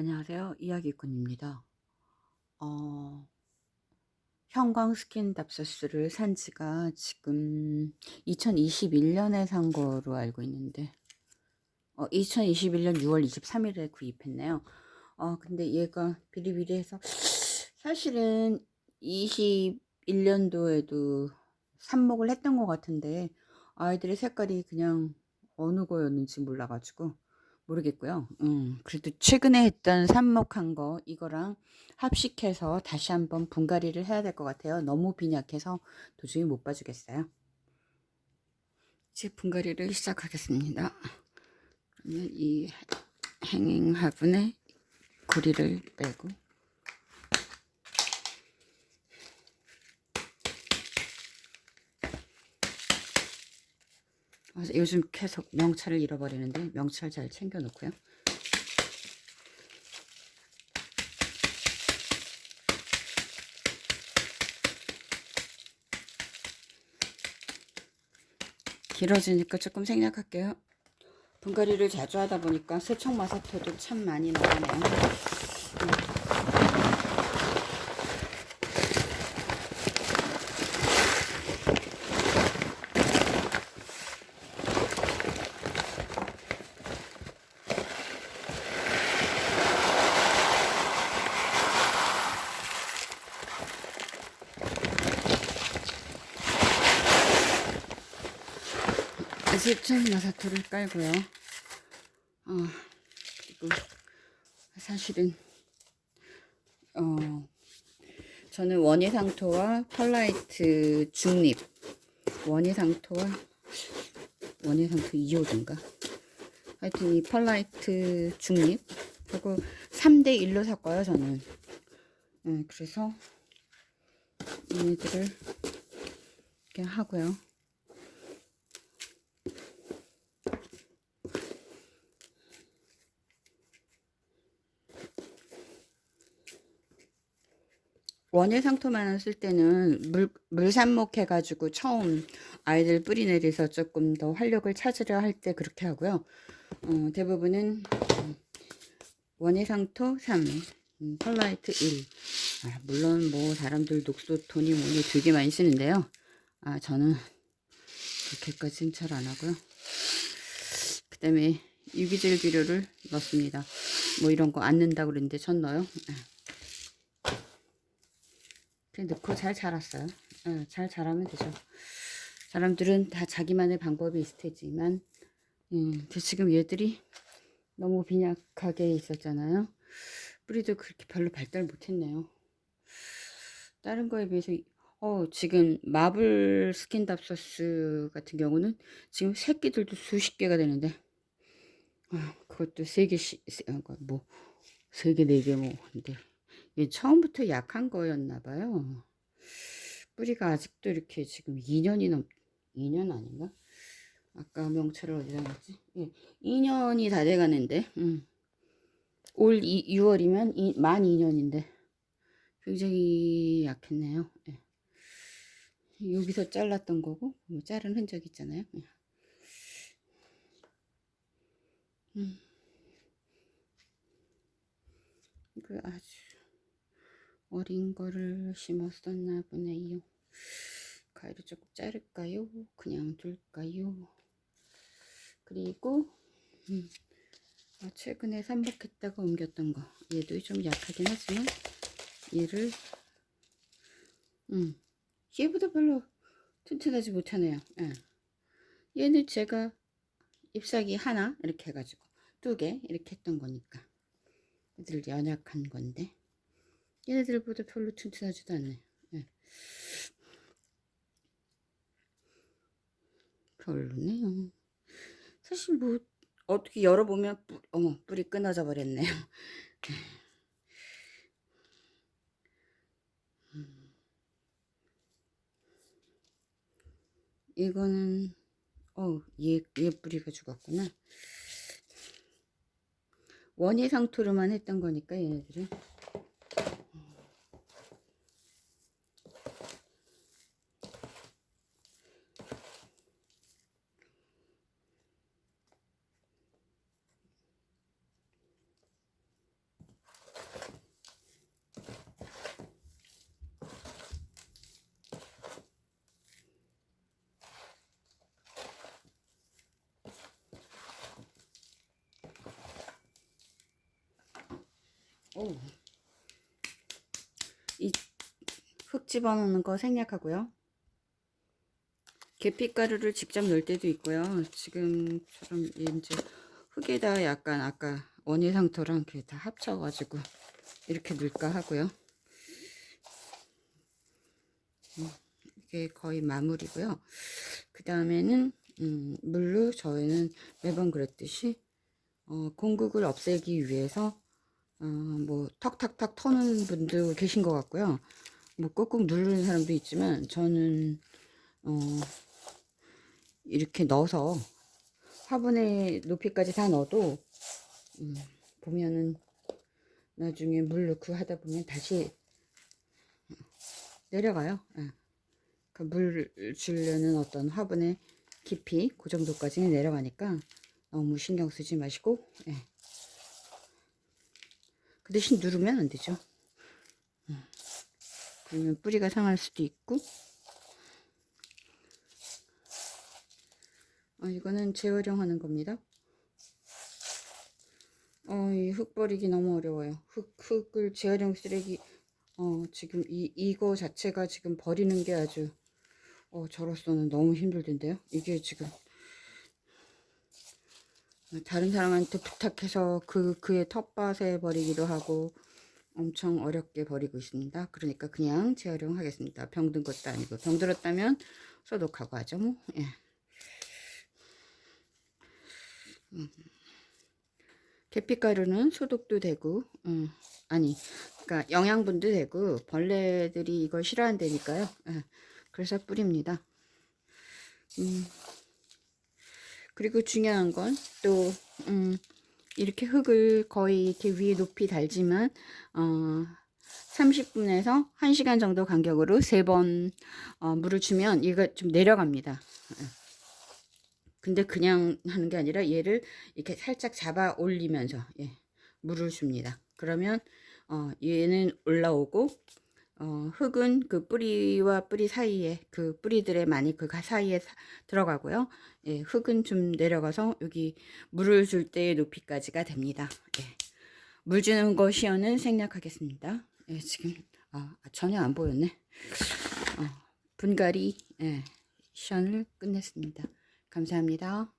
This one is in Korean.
안녕하세요. 이야기꾼입니다. 어, 형광 스킨 답서스를 산 지가 지금 2021년에 산 거로 알고 있는데, 어, 2021년 6월 23일에 구입했네요. 어, 근데 얘가 비리비리해서, 사실은 21년도에도 삽목을 했던 것 같은데, 아이들의 색깔이 그냥 어느 거였는지 몰라가지고, 모르겠고요. 음, 그래도 최근에 했던 삽목한 거 이거랑 합식해서 다시 한번 분갈이를 해야 될 것 같아요. 너무 빈약해서 도저히 못 봐주겠어요. 이제 분갈이를 시작하겠습니다. 그러면 이 행잉 화분에 고리를 빼고 요즘 계속 명찰을 잃어버리는데 명찰 잘 챙겨 놓고요. 길어지니까 조금 생략할게요. 분갈이를 자주 하다 보니까 세척마사토도 참 많이 나가네요. 세척마사토를 깔고요. 어, 그리고 사실은 어, 저는 원예상토와 펄라이트 중립 원예상토와 원예상토 2호든가. 하여튼 이 펄라이트 중립 하고 3대 1로 샀고요 저는. 네, 그래서 얘네들을 이렇게 하고요 원예 상토만 쓸 때는 물, 물산목 해가지고 처음 아이들 뿌리 내려서 조금 더 활력을 찾으려 할 때 그렇게 하고요. 어, 대부분은 원예 상토 3, 음, 펄라이트 1. 아, 물론 뭐 사람들 녹소톤이 뭐니 되게 많이 쓰는데요. 아 저는 그렇게까지는 잘 안 하고요. 그 다음에 유기질 비료를 넣습니다. 뭐 이런 거 안 넣는다고 그랬는데 전 넣어요. 아. 넣고 잘 자랐어요. 어, 잘 자라면 되죠. 사람들은 다 자기만의 방법이 있을 테지만 음, 지금 얘들이 너무 빈약하게 있었잖아요. 뿌리도 그렇게 별로 발달 못했네요. 다른 거에 비해서 어 지금 마블 스킨답서스 같은 경우는 지금 새끼들도 수십 개가 되는데 아, 그것도 세 개씩 어, 뭐세 개 네 개 뭐 근데 처음부터 약한 거였나 봐요. 뿌리가 아직도 이렇게 지금 2년이 넘 2년 아닌가? 아까 명찰을 어디다 놨지? 예, 2년이 다 돼가는데 음. 올 2, 6월이면 이, 만 2년인데 굉장히 약했네요. 예. 여기서 잘랐던 거고 뭐 자른 흔적 있잖아요. 예. 음. 그 아주 어린 거를 심었었나 보네요. 가위를 조금 자를까요? 그냥 둘까요? 그리고 음, 아, 최근에 삼복했다가 옮겼던 거 얘도 좀 약하긴 하지만 얘를 음, 얘보다 별로 튼튼하지 못하네요. 예. 얘는 제가 잎사귀 하나 이렇게 해가지고 두 개 이렇게 했던 거니까 애들 연약한 건데 얘네들보다 별로 튼튼하지도 않네. 네. 별로네요. 사실 뭐 어떻게 열어보면 뿌, 어머 뿌리 끊어져 버렸네요. 음. 이거는 어얘 얘 뿌리가 죽었구나. 원예 상토로만 했던 거니까 얘네들은 오. 이흙 집어넣는 거 생략하고요. 계피가루를 직접 넣을 때도 있고요. 지금처럼 이제 흙에다 약간 아까 원예 상토랑 이렇게 다 합쳐가지고 이렇게 넣을까 하고요. 음, 이게 거의 마무리고요. 그 다음에는 음, 물로 저희는 매번 그랬듯이 어, 공극을 없애기 위해서 어, 뭐 턱턱턱 터는 분도 계신 것 같고요. 뭐 꾹꾹 누르는 사람도 있지만 저는 어, 이렇게 넣어서 화분의 높이까지 다 넣어도 음, 보면은 나중에 물 넣고 하다 보면 다시 내려가요. 예. 그물 주려는 어떤 화분의 깊이 그 정도까지는 내려가니까 너무 신경 쓰지 마시고 예. 그 대신 누르면 안 되죠. 음. 그러면 뿌리가 상할 수도 있고 어, 이거는 재활용하는 겁니다. 어, 이 흙 버리기 너무 어려워요. 흙, 흙을 재활용 쓰레기, 어, 지금 이, 이거 자체가 지금 버리는 게 아주, 어, 저로서는 너무 힘들던데요. 이게 지금, 다른 사람한테 부탁해서 그, 그의 텃밭에 버리기도 하고, 엄청 어렵게 버리고 있습니다. 그러니까 그냥 재활용하겠습니다. 병든 것도 아니고, 병들었다면 소독하고 하죠, 뭐, 예. 계피가루는 소독도 되고, 음, 아니, 그러니까 영양분도 되고, 벌레들이 이걸 싫어한다니까요. 예, 그래서 뿌립니다. 음, 그리고 중요한 건 또, 음, 이렇게 흙을 거의 이렇게 위에 높이 달지만, 어, 30분에서 1시간 정도 간격으로 세번 어, 물을 주면 얘가 좀 내려갑니다. 예. 근데 그냥 하는 게 아니라 얘를 이렇게 살짝 잡아 올리면서 예, 물을 줍니다. 그러면 어, 얘는 올라오고 어, 흙은 그 뿌리와 뿌리 사이에 그 뿌리들의 많이 그 사이에 사, 들어가고요. 예, 흙은 좀 내려가서 여기 물을 줄 때의 높이까지가 됩니다. 예. 물 주는 거 시연은 생략하겠습니다. 예, 지금 아, 전혀 안 보였네. 어, 분갈이 예, 시연을 끝냈습니다. 감사합니다.